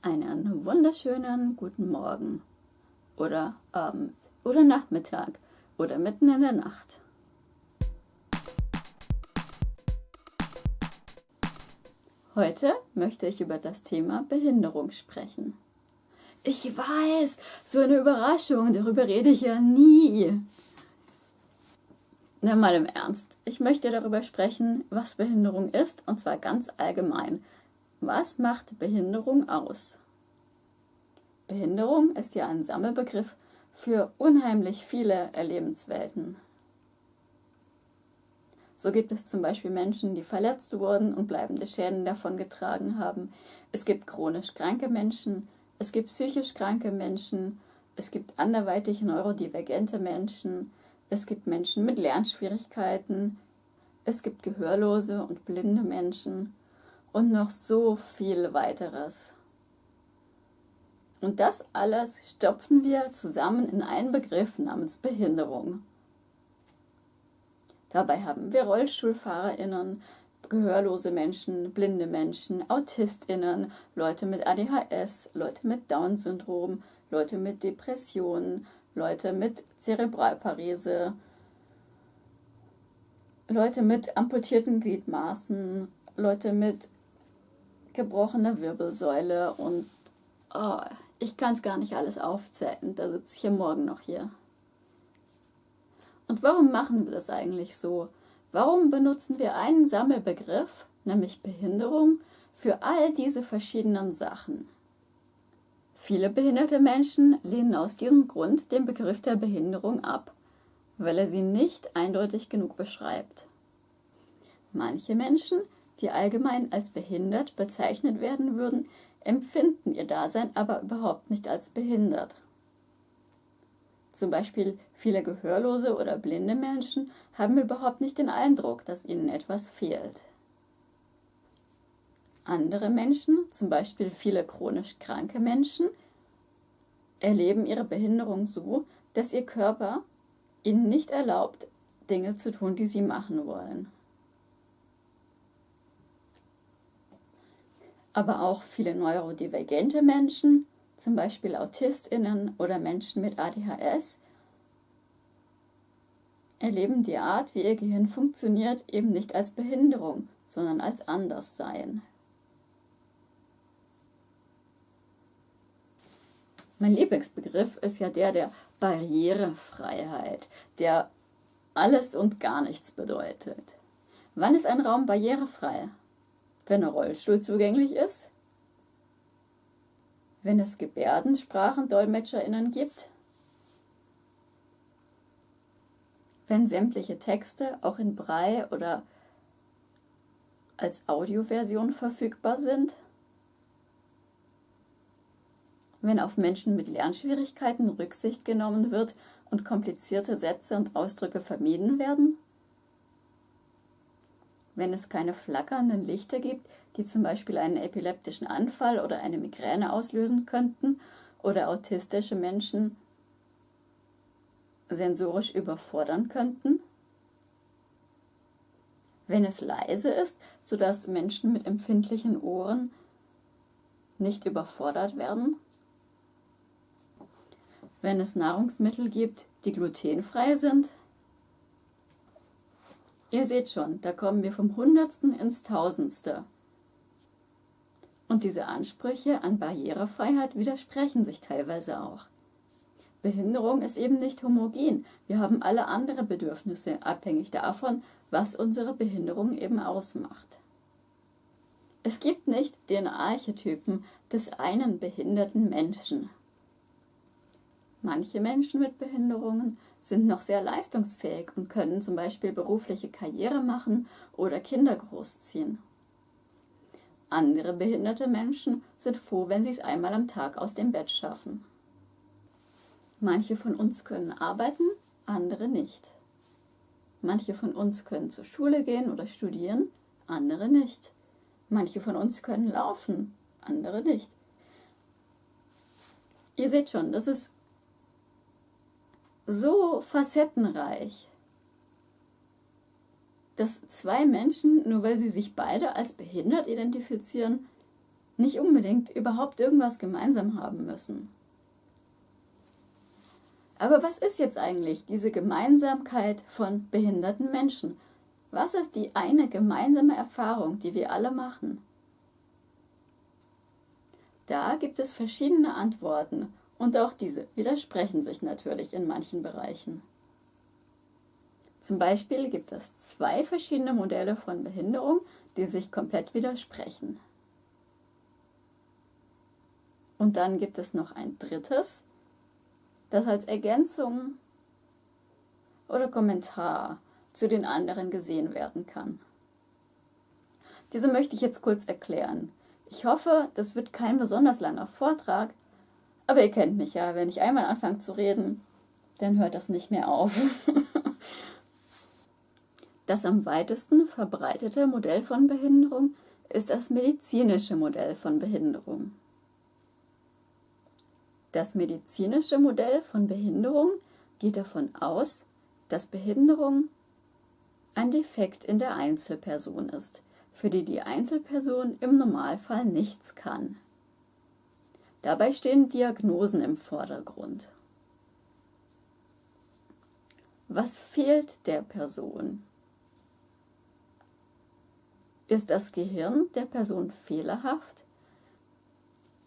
Einen wunderschönen guten Morgen oder Abend oder Nachmittag oder mitten in der Nacht. Heute möchte ich über das Thema Behinderung sprechen. Ich weiß, so eine Überraschung, darüber rede ich ja nie. Na mal im Ernst, ich möchte darüber sprechen, was Behinderung ist, und zwar ganz allgemein. Was macht Behinderung aus? Behinderung ist ja ein Sammelbegriff für unheimlich viele Erlebenswelten. So gibt es zum Beispiel Menschen, die verletzt wurden und bleibende Schäden davongetragen haben. Es gibt chronisch kranke Menschen, es gibt psychisch kranke Menschen, es gibt anderweitig neurodivergente Menschen, es gibt Menschen mit Lernschwierigkeiten, es gibt gehörlose und blinde Menschen und noch so viel weiteres. Und das alles stopfen wir zusammen in einen Begriff namens Behinderung. Dabei haben wir RollstuhlfahrerInnen, gehörlose Menschen, blinde Menschen, AutistInnen, Leute mit ADHS, Leute mit Down-Syndrom, Leute mit Depressionen, Leute mit Zerebralparese, Leute mit amputierten Gliedmaßen, Leute mit gebrochener Wirbelsäule und oh, ich kann es gar nicht alles aufzählen, da sitze ich ja morgen noch hier. Und warum machen wir das eigentlich so? Warum benutzen wir einen Sammelbegriff, nämlich Behinderung, für all diese verschiedenen Sachen? Viele behinderte Menschen lehnen aus diesem Grund den Begriff der Behinderung ab, weil er sie nicht eindeutig genug beschreibt. Manche Menschen, die allgemein als behindert bezeichnet werden würden, empfinden ihr Dasein aber überhaupt nicht als behindert. Zum Beispiel viele gehörlose oder blinde Menschen haben überhaupt nicht den Eindruck, dass ihnen etwas fehlt. Andere Menschen, zum Beispiel viele chronisch kranke Menschen, erleben ihre Behinderung so, dass ihr Körper ihnen nicht erlaubt, Dinge zu tun, die sie machen wollen. Aber auch viele neurodivergente Menschen, zum Beispiel AutistInnen oder Menschen mit ADHS, erleben die Art, wie ihr Gehirn funktioniert, eben nicht als Behinderung, sondern als Anderssein. Mein Lieblingsbegriff ist ja der der Barrierefreiheit, der alles und gar nichts bedeutet. Wann ist ein Raum barrierefrei? Wenn ein Rollstuhl zugänglich ist, wenn es GebärdensprachendolmetscherInnen gibt, wenn sämtliche Texte auch in Brei oder als Audioversion verfügbar sind, wenn auf Menschen mit Lernschwierigkeiten Rücksicht genommen wird und komplizierte Sätze und Ausdrücke vermieden werden, wenn es keine flackernden Lichter gibt, die zum Beispiel einen epileptischen Anfall oder eine Migräne auslösen könnten oder autistische Menschen sensorisch überfordern könnten. Wenn es leise ist, sodass Menschen mit empfindlichen Ohren nicht überfordert werden. Wenn es Nahrungsmittel gibt, die glutenfrei sind, Ihr seht schon, da kommen wir vom Hundertsten ins Tausendste. Und diese Ansprüche an Barrierefreiheit widersprechen sich teilweise auch. Behinderung ist eben nicht homogen. Wir haben alle andere Bedürfnisse, abhängig davon, was unsere Behinderung eben ausmacht. Es gibt nicht den Archetypen des einen behinderten Menschen. Manche Menschen mit Behinderungen sind noch sehr leistungsfähig und können zum Beispiel berufliche Karriere machen oder Kinder großziehen. Andere behinderte Menschen sind froh, wenn sie es einmal am Tag aus dem Bett schaffen. Manche von uns können arbeiten, andere nicht. Manche von uns können zur Schule gehen oder studieren, andere nicht. Manche von uns können laufen, andere nicht. Ihr seht schon, das ist so facettenreich, dass zwei Menschen, nur weil sie sich beide als behindert identifizieren, nicht unbedingt überhaupt irgendwas gemeinsam haben müssen. Aber was ist jetzt eigentlich diese Gemeinsamkeit von behinderten Menschen? Was ist die eine gemeinsame Erfahrung, die wir alle machen? Da gibt es verschiedene Antworten und auch diese widersprechen sich natürlich in manchen Bereichen. Zum Beispiel gibt es zwei verschiedene Modelle von Behinderung, die sich komplett widersprechen. Und dann gibt es noch ein drittes, das als Ergänzung oder Kommentar zu den anderen gesehen werden kann. Diese möchte ich jetzt kurz erklären. Ich hoffe, das wird kein besonders langer Vortrag, aber ihr kennt mich ja, wenn ich einmal anfange zu reden, dann hört das nicht mehr auf. das am weitesten verbreitete Modell von Behinderung ist das medizinische Modell von Behinderung. Das medizinische Modell von Behinderung geht davon aus, dass Behinderung ein Defekt in der Einzelperson ist, für die die Einzelperson im Normalfall nichts kann. Dabei stehen Diagnosen im Vordergrund. Was fehlt der Person? Ist das Gehirn der Person fehlerhaft?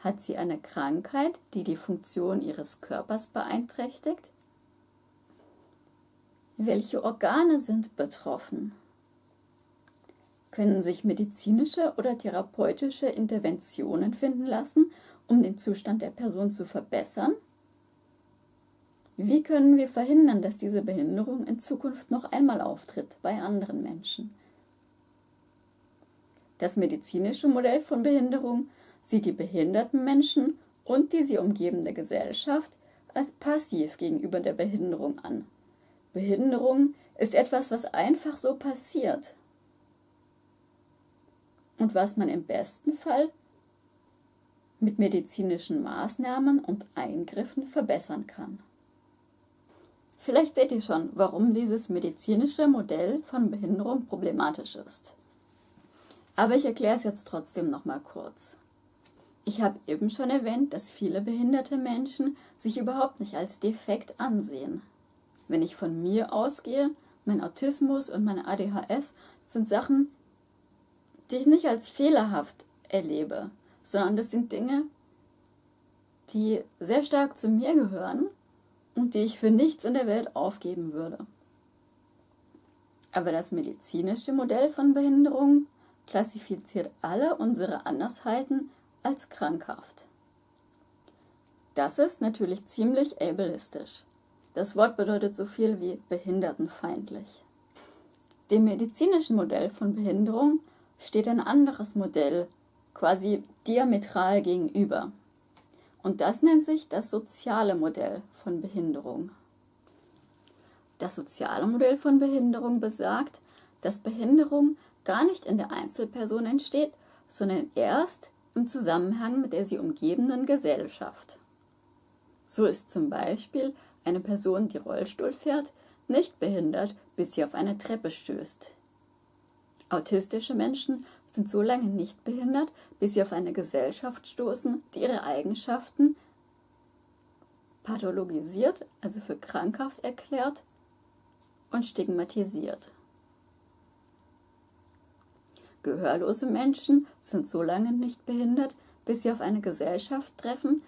Hat sie eine Krankheit, die die Funktion ihres Körpers beeinträchtigt? Welche Organe sind betroffen? Können sich medizinische oder therapeutische Interventionen finden lassen, um den Zustand der Person zu verbessern? Wie können wir verhindern, dass diese Behinderung in Zukunft noch einmal auftritt bei anderen Menschen? Das medizinische Modell von Behinderung sieht die behinderten Menschen und die sie umgebende Gesellschaft als passiv gegenüber der Behinderung an. Behinderung ist etwas, was einfach so passiert und was man im besten Fall mit medizinischen Maßnahmen und Eingriffen verbessern kann. Vielleicht seht ihr schon, warum dieses medizinische Modell von Behinderung problematisch ist. Aber ich erkläre es jetzt trotzdem noch mal kurz. Ich habe eben schon erwähnt, dass viele behinderte Menschen sich überhaupt nicht als defekt ansehen. Wenn ich von mir ausgehe, mein Autismus und meine ADHS sind Sachen, die ich nicht als fehlerhaft erlebe, sondern das sind Dinge, die sehr stark zu mir gehören und die ich für nichts in der Welt aufgeben würde. Aber das medizinische Modell von Behinderung klassifiziert alle unsere Andersheiten als krankhaft. Das ist natürlich ziemlich ableistisch. Das Wort bedeutet so viel wie behindertenfeindlich. Dem medizinischen Modell von Behinderung steht ein anderes Modell quasi diametral gegenüber. Und das nennt sich das soziale Modell von Behinderung. Das soziale Modell von Behinderung besagt, dass Behinderung gar nicht in der Einzelperson entsteht, sondern erst im Zusammenhang mit der sie umgebenden Gesellschaft. So ist zum Beispiel eine Person, die Rollstuhl fährt, nicht behindert, bis sie auf eine Treppe stößt. Autistische Menschen sind so lange nicht behindert, bis sie auf eine Gesellschaft stoßen, die ihre Eigenschaften pathologisiert, also für krankhaft erklärt und stigmatisiert. Gehörlose Menschen sind so lange nicht behindert, bis sie auf eine Gesellschaft treffen,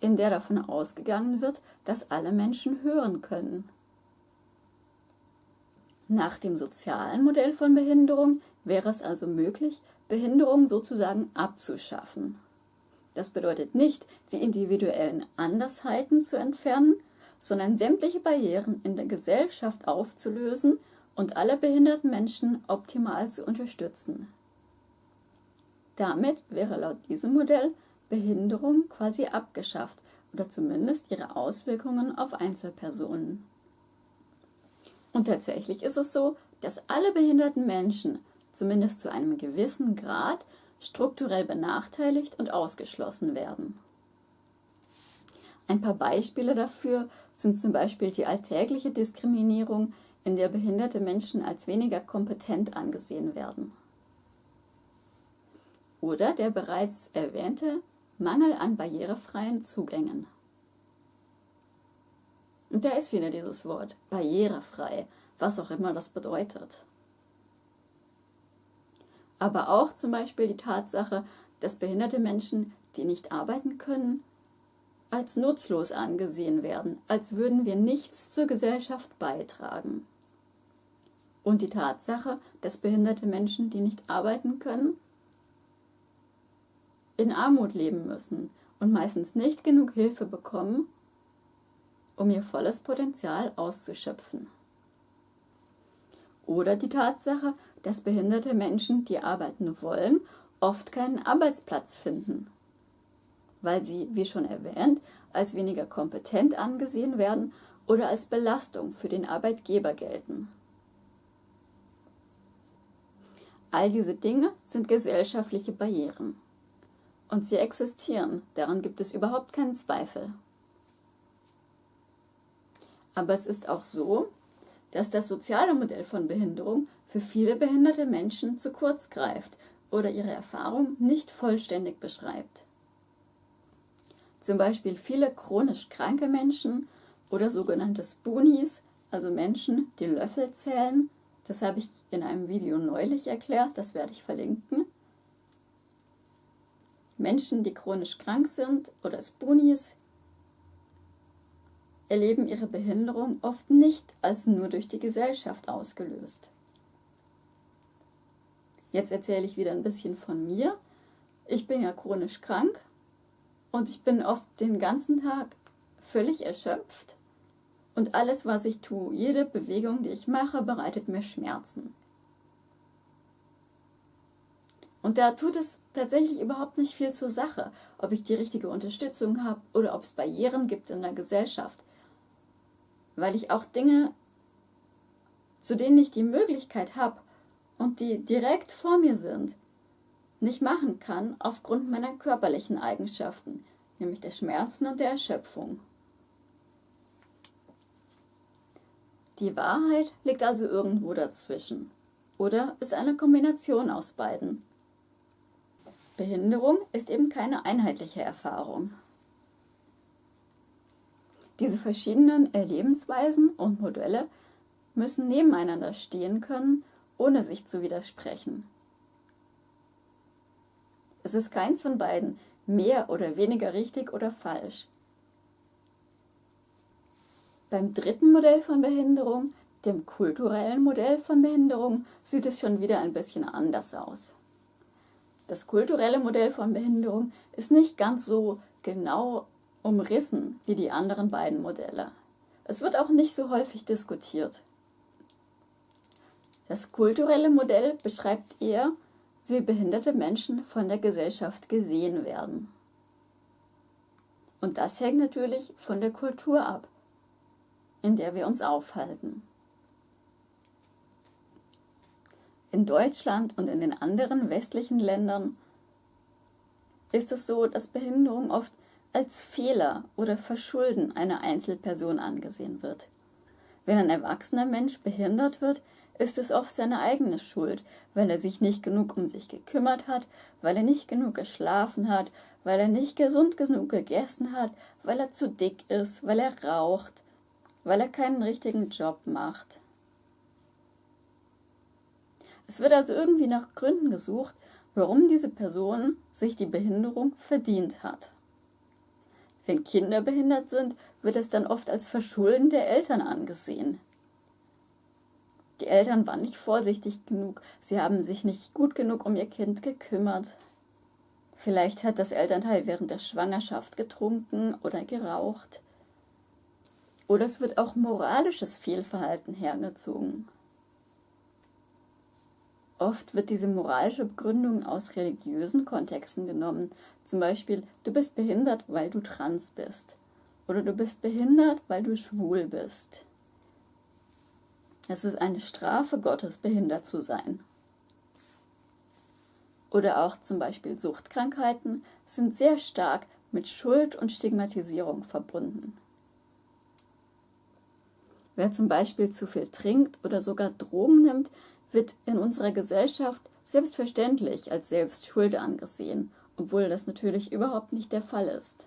in der davon ausgegangen wird, dass alle Menschen hören können. Nach dem sozialen Modell von Behinderung wäre es also möglich, Behinderung sozusagen abzuschaffen. Das bedeutet nicht, die individuellen Andersheiten zu entfernen, sondern sämtliche Barrieren in der Gesellschaft aufzulösen und alle behinderten Menschen optimal zu unterstützen. Damit wäre laut diesem Modell Behinderung quasi abgeschafft oder zumindest ihre Auswirkungen auf Einzelpersonen. Und tatsächlich ist es so, dass alle behinderten Menschen zumindest zu einem gewissen Grad strukturell benachteiligt und ausgeschlossen werden. Ein paar Beispiele dafür sind zum Beispiel die alltägliche Diskriminierung in der behinderte Menschen als weniger kompetent angesehen werden. oder der bereits erwähnte Mangel an barrierefreien Zugängen. Und da ist wieder dieses Wort, barrierefrei, was auch immer das bedeutet. Aber auch zum Beispiel die Tatsache, dass behinderte Menschen, die nicht arbeiten können, als nutzlos angesehen werden, als würden wir nichts zur Gesellschaft beitragen. Und die Tatsache, dass behinderte Menschen, die nicht arbeiten können, in Armut leben müssen und meistens nicht genug Hilfe bekommen, um ihr volles Potenzial auszuschöpfen. Oder die Tatsache, dass behinderte Menschen, die arbeiten wollen, oft keinen Arbeitsplatz finden, weil sie, wie schon erwähnt, als weniger kompetent angesehen werden oder als Belastung für den Arbeitgeber gelten. All diese Dinge sind gesellschaftliche Barrieren. Und sie existieren, daran gibt es überhaupt keinen Zweifel. Aber es ist auch so, dass das soziale Modell von Behinderung für viele behinderte Menschen zu kurz greift oder ihre Erfahrung nicht vollständig beschreibt. Zum Beispiel viele chronisch kranke Menschen oder sogenannte Spoonies, also Menschen, die Löffel zählen, das habe ich in einem Video neulich erklärt, das werde ich verlinken, Menschen, die chronisch krank sind oder Spoonies, erleben ihre Behinderung oft nicht als nur durch die Gesellschaft ausgelöst. Jetzt erzähle ich wieder ein bisschen von mir. Ich bin ja chronisch krank und ich bin oft den ganzen Tag völlig erschöpft und alles, was ich tue, jede Bewegung, die ich mache, bereitet mir Schmerzen. Und da tut es tatsächlich überhaupt nicht viel zur Sache, ob ich die richtige Unterstützung habe oder ob es Barrieren gibt in der Gesellschaft. Weil ich auch Dinge, zu denen ich die Möglichkeit habe und die direkt vor mir sind, nicht machen kann aufgrund meiner körperlichen Eigenschaften, nämlich der Schmerzen und der Erschöpfung. Die Wahrheit liegt also irgendwo dazwischen oder ist eine Kombination aus beiden. Behinderung ist eben keine einheitliche Erfahrung. Diese verschiedenen Erlebensweisen und Modelle müssen nebeneinander stehen können, ohne sich zu widersprechen. Es ist keins von beiden mehr oder weniger richtig oder falsch. Beim dritten Modell von Behinderung, dem kulturellen Modell von Behinderung, sieht es schon wieder ein bisschen anders aus. Das kulturelle Modell von Behinderung ist nicht ganz so genau umrissen wie die anderen beiden Modelle. Es wird auch nicht so häufig diskutiert. Das kulturelle Modell beschreibt eher, wie behinderte Menschen von der Gesellschaft gesehen werden. Und das hängt natürlich von der Kultur ab, in der wir uns aufhalten. In Deutschland und in den anderen westlichen Ländern ist es so, dass Behinderung oft als Fehler oder Verschulden einer Einzelperson angesehen wird. Wenn ein erwachsener Mensch behindert wird, ist es oft seine eigene Schuld, weil er sich nicht genug um sich gekümmert hat, weil er nicht genug geschlafen hat, weil er nicht gesund genug gegessen hat, weil er zu dick ist, weil er raucht, weil er keinen richtigen Job macht. Es wird also irgendwie nach Gründen gesucht, warum diese Person sich die Behinderung verdient hat. Wenn Kinder behindert sind, wird es dann oft als Verschulden der Eltern angesehen. Die Eltern waren nicht vorsichtig genug, sie haben sich nicht gut genug um ihr Kind gekümmert. Vielleicht hat das Elternteil während der Schwangerschaft getrunken oder geraucht. Oder es wird auch moralisches Fehlverhalten hergezogen. Oft wird diese moralische Begründung aus religiösen Kontexten genommen. Zum Beispiel, du bist behindert, weil du trans bist. Oder du bist behindert, weil du schwul bist. Es ist eine Strafe Gottes, behindert zu sein. Oder auch zum Beispiel Suchtkrankheiten sind sehr stark mit Schuld und Stigmatisierung verbunden. Wer zum Beispiel zu viel trinkt oder sogar Drogen nimmt, wird in unserer Gesellschaft selbstverständlich als selbst schuld angesehen, obwohl das natürlich überhaupt nicht der Fall ist.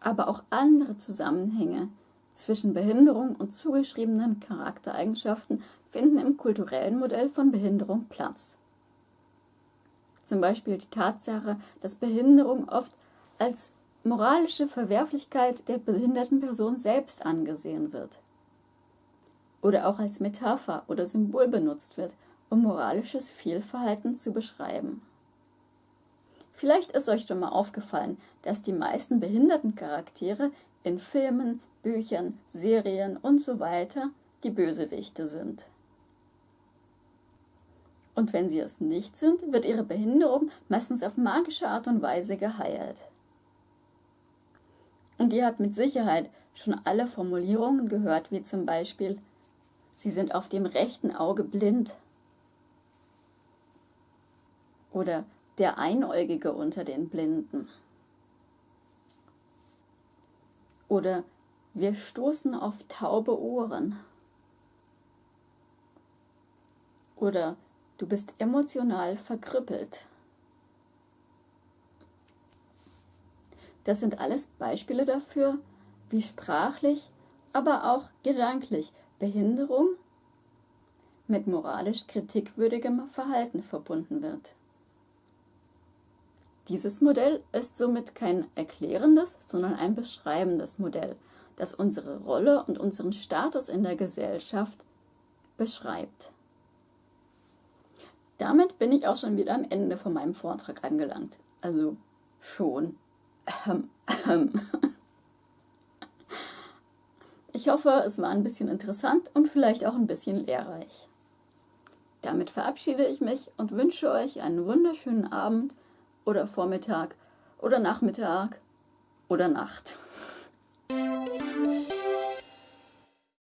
Aber auch andere Zusammenhänge zwischen Behinderung und zugeschriebenen Charaktereigenschaften finden im kulturellen Modell von Behinderung Platz. Zum Beispiel die Tatsache, dass Behinderung oft als moralische Verwerflichkeit der behinderten Person selbst angesehen wird. Oder auch als Metapher oder Symbol benutzt wird, um moralisches Fehlverhalten zu beschreiben. Vielleicht ist euch schon mal aufgefallen, dass die meisten behinderten Charaktere in Filmen, Büchern, Serien und so weiter die Bösewichte sind. Und wenn sie es nicht sind, wird ihre Behinderung meistens auf magische Art und Weise geheilt. Und ihr habt mit Sicherheit schon alle Formulierungen gehört, wie zum Beispiel, sie sind auf dem rechten Auge blind. Oder der Einäugige unter den Blinden. Oder wir stoßen auf taube Ohren. Oder du bist emotional verkrüppelt. Das sind alles Beispiele dafür, wie sprachlich, aber auch gedanklich Behinderung mit moralisch kritikwürdigem Verhalten verbunden wird. Dieses Modell ist somit kein erklärendes, sondern ein beschreibendes Modell, das unsere Rolle und unseren Status in der Gesellschaft beschreibt. Damit bin ich auch schon wieder am Ende von meinem Vortrag angelangt. Also schon. Ich hoffe, es war ein bisschen interessant und vielleicht auch ein bisschen lehrreich. Damit verabschiede ich mich und wünsche euch einen wunderschönen Abend oder Vormittag oder Nachmittag oder Nacht.